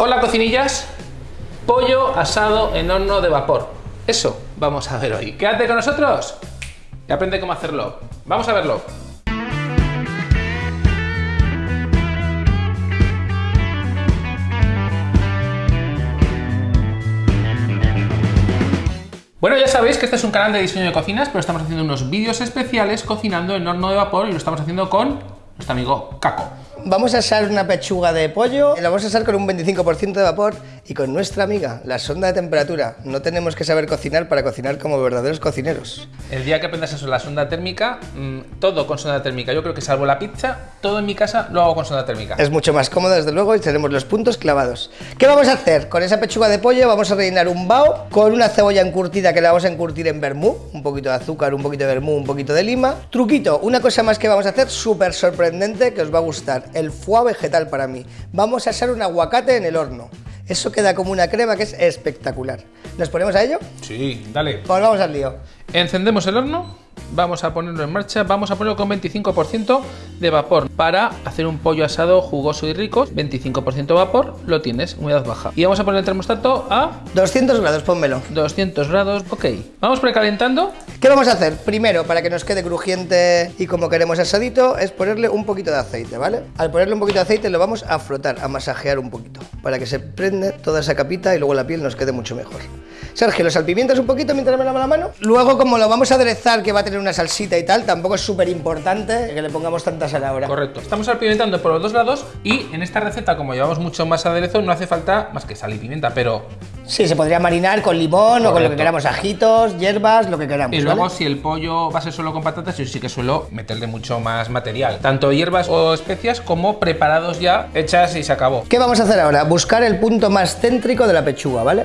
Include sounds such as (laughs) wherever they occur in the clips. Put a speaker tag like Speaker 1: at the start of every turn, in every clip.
Speaker 1: Hola cocinillas, pollo asado en horno de vapor. Eso vamos a ver hoy. Quédate con nosotros y aprende cómo hacerlo. Vamos a verlo. Bueno, ya sabéis que este es un canal de diseño de cocinas, pero estamos haciendo unos vídeos especiales cocinando en horno de vapor y lo estamos haciendo con nuestro amigo Caco.
Speaker 2: Vamos a asar una pechuga de pollo, la vamos a asar con un 25% de vapor y con nuestra amiga, la sonda de temperatura. No tenemos que saber cocinar para cocinar como verdaderos cocineros.
Speaker 1: El día que aprendas eso, la sonda térmica, mmm, todo con sonda térmica. Yo creo que salvo la pizza, todo en mi casa lo hago con sonda térmica.
Speaker 2: Es mucho más cómodo, desde luego, y tenemos los puntos clavados. ¿Qué vamos a hacer? Con esa pechuga de pollo vamos a rellenar un bao con una cebolla encurtida que la vamos a encurtir en vermú, un poquito de azúcar, un poquito de vermú, un poquito de lima. Truquito, una cosa más que vamos a hacer súper sorprendente que os va a gustar, el foie vegetal para mí. Vamos a asar un aguacate en el horno. Eso queda como una crema que es espectacular. ¿Nos ponemos a ello?
Speaker 1: Sí, dale.
Speaker 2: Pues vamos al lío.
Speaker 1: Encendemos el horno vamos a ponerlo en marcha, vamos a ponerlo con 25% de vapor para hacer un pollo asado jugoso y rico, 25% vapor, lo tienes, humedad baja. Y vamos a poner el termostato a...
Speaker 2: 200 grados, pónmelo.
Speaker 1: 200 grados, ok. Vamos precalentando.
Speaker 2: ¿Qué vamos a hacer? Primero, para que nos quede crujiente y como queremos asadito, es ponerle un poquito de aceite, ¿vale? Al ponerle un poquito de aceite lo vamos a frotar, a masajear un poquito, para que se prende toda esa capita y luego la piel nos quede mucho mejor. Sergio, lo salpimientas un poquito mientras me lavo la mano. Luego, como lo vamos a aderezar, que va a tener una salsita y tal, tampoco es súper importante que le pongamos tanta sal ahora.
Speaker 1: Correcto. Estamos salpimentando por los dos lados y en esta receta, como llevamos mucho más aderezo, no hace falta más que sal y pimienta, pero...
Speaker 2: Sí, se podría marinar con limón Correcto. o con lo que queramos, ajitos, hierbas, lo que queramos.
Speaker 1: Y luego, si el pollo va a ser solo con patatas, yo sí que suelo meterle mucho más material. Tanto hierbas o especias como preparados ya, hechas y se acabó.
Speaker 2: ¿Qué vamos a hacer ahora? Buscar el punto más céntrico de la pechuga, ¿vale?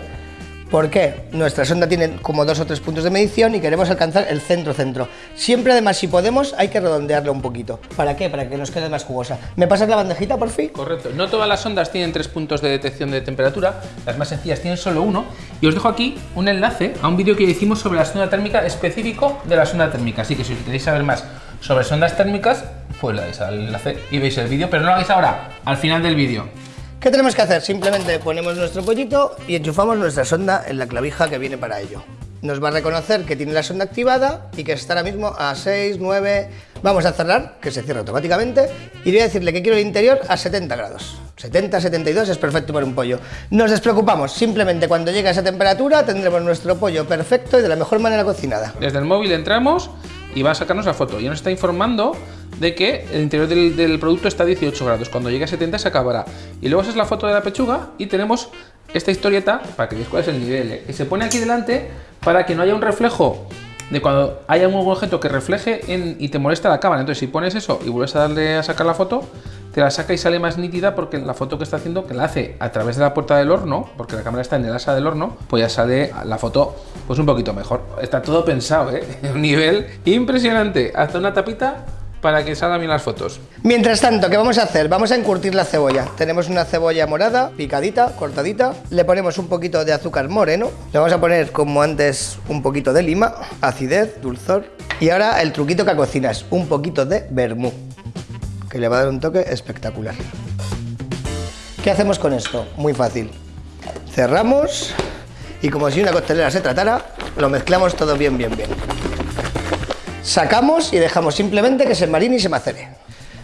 Speaker 2: ¿Por qué? Nuestra sonda tiene como dos o tres puntos de medición y queremos alcanzar el centro-centro. Siempre, además, si podemos, hay que redondearla un poquito. ¿Para qué? Para que nos quede más jugosa. ¿Me pasas la bandejita, por fin?
Speaker 1: Correcto. No todas las sondas tienen tres puntos de detección de temperatura. Las más sencillas tienen solo uno. Y os dejo aquí un enlace a un vídeo que hicimos sobre la sonda térmica específico de la sonda térmica. Así que si queréis saber más sobre sondas térmicas, pues le dais al enlace y veis el vídeo. Pero no lo hagáis ahora, al final del vídeo.
Speaker 2: ¿Qué tenemos que hacer? Simplemente ponemos nuestro pollito y enchufamos nuestra sonda en la clavija que viene para ello. Nos va a reconocer que tiene la sonda activada y que está ahora mismo a 6, 9... Vamos a cerrar, que se cierra automáticamente, y voy a decirle que quiero el interior a 70 grados. 70, 72 es perfecto para un pollo. Nos despreocupamos, simplemente cuando llegue a esa temperatura tendremos nuestro pollo perfecto y de la mejor manera cocinada.
Speaker 1: Desde el móvil entramos y va a sacarnos la foto y nos está informando de que el interior del, producto está a 18 grados. Cuando llegue a 70 se acabará. Y luego esa es la foto de la pechuga y tenemos esta historieta para que veáis cuál es el nivel. ¿eh? Y se pone aquí delante para que no haya un reflejo de cuando haya un objeto que refleje y te molesta la cámara. Entonces si pones eso y vuelves a darle a sacar la foto, te la saca y sale más nítida porque la foto que está haciendo, que la hace a través de la puerta del horno, porque la cámara está en el asa del horno, pues ya sale la foto pues un poquito mejor. Está todo pensado, ¿eh? (laughs) Un nivel impresionante. Hasta una tapita para que salgan bien las fotos.
Speaker 2: Mientras tanto, ¿qué vamos a hacer? Vamos a encurtir la cebolla. Tenemos una cebolla morada, picadita, cortadita. Le ponemos un poquito de azúcar moreno. Le vamos a poner, como antes, un poquito de lima, acidez, dulzor. Y ahora el truquito que cocinas, un poquito de vermú, que le va a dar un toque espectacular. ¿Qué hacemos con esto? Muy fácil. Cerramos y como si una costelera se tratara, lo mezclamos todo bien, bien, bien. Sacamos y dejamos simplemente que se marine y se macere.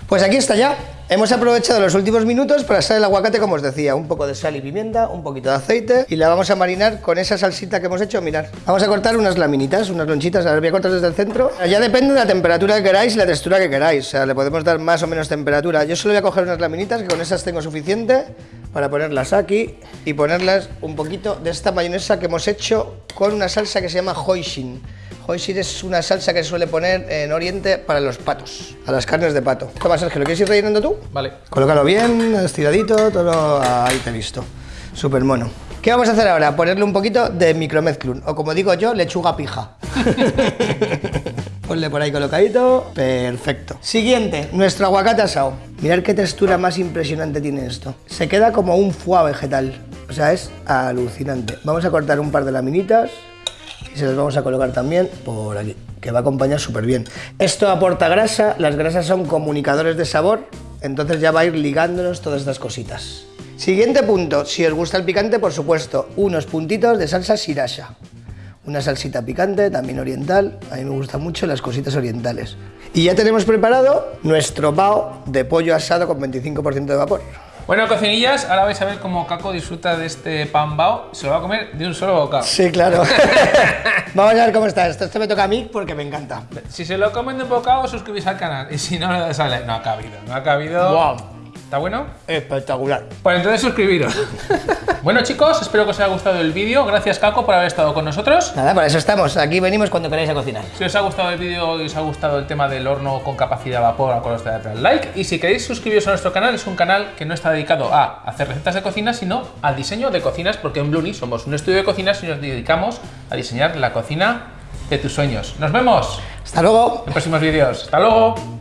Speaker 2: Pues aquí está ya. Hemos aprovechado los últimos minutos para hacer el aguacate, como os decía, un poco de sal y pimienta, un poquito de aceite y la vamos a marinar con esa salsita que hemos hecho, mirad. Vamos a cortar unas laminitas, unas lonchitas, ver, voy a cortar desde el centro. Ya depende de la temperatura que queráis y la textura que queráis, o sea, le podemos dar más o menos temperatura. Yo solo voy a coger unas laminitas, que con esas tengo suficiente para ponerlas aquí y ponerlas un poquito de esta mayonesa que hemos hecho con una salsa que se llama hoisin. Hoisin es una salsa que se suele poner en Oriente para los patos, a las carnes de pato. Toma, Sergio, ¿lo quieres ir rellenando tú?
Speaker 1: Vale.
Speaker 2: Colócalo bien, estiradito, todo... Ahí te he visto. Súper mono. ¿Qué vamos a hacer ahora? Ponerle un poquito de micromezclun, o como digo yo, lechuga pija. (laughs) Ponle por ahí colocadito. Perfecto. Siguiente, nuestro aguacate asado. Mirad qué textura más impresionante tiene esto. Se queda como un foie vegetal. O sea, es alucinante. Vamos a cortar un par de laminitas y se las vamos a colocar también por aquí, que va a acompañar súper bien. Esto aporta grasa, las grasas son comunicadores de sabor, entonces ya va a ir ligándonos todas estas cositas. Siguiente punto, si os gusta el picante, por supuesto, unos puntitos de salsa sriracha. Una salsita picante, también oriental. A mí me gustan mucho las cositas orientales. Y ya tenemos preparado nuestro bao de pollo asado con 25% de vapor.
Speaker 1: Bueno, cocinillas, ahora vais a ver cómo Caco disfruta de este pan bao. Se lo va a comer de un solo bocado.
Speaker 2: Sí, claro. (laughs) Vamos a ver cómo está esto. Esto me toca a mí porque me encanta.
Speaker 1: Si se lo comen de un bocado, suscribís al canal. Y si no, le das a like. No ha cabido, no ha cabido.
Speaker 2: Wow.
Speaker 1: ¿Está bueno?
Speaker 2: Espectacular.
Speaker 1: Pues entonces suscribiros. (laughs) bueno chicos, espero que os haya gustado el vídeo. Gracias Caco por haber estado con nosotros.
Speaker 2: Nada, para eso estamos. Aquí venimos cuando queráis a cocinar.
Speaker 1: Si os ha gustado el vídeo y os ha gustado el tema del horno con capacidad de vapor, acordaos de darle al like. Y si queréis suscribiros a nuestro canal, es un canal que no está dedicado a hacer recetas de cocina, sino al diseño de cocinas, porque en Bluni somos un estudio de cocinas y nos dedicamos a diseñar la cocina de tus sueños. Nos vemos
Speaker 2: Hasta luego.
Speaker 1: en próximos vídeos. Hasta luego.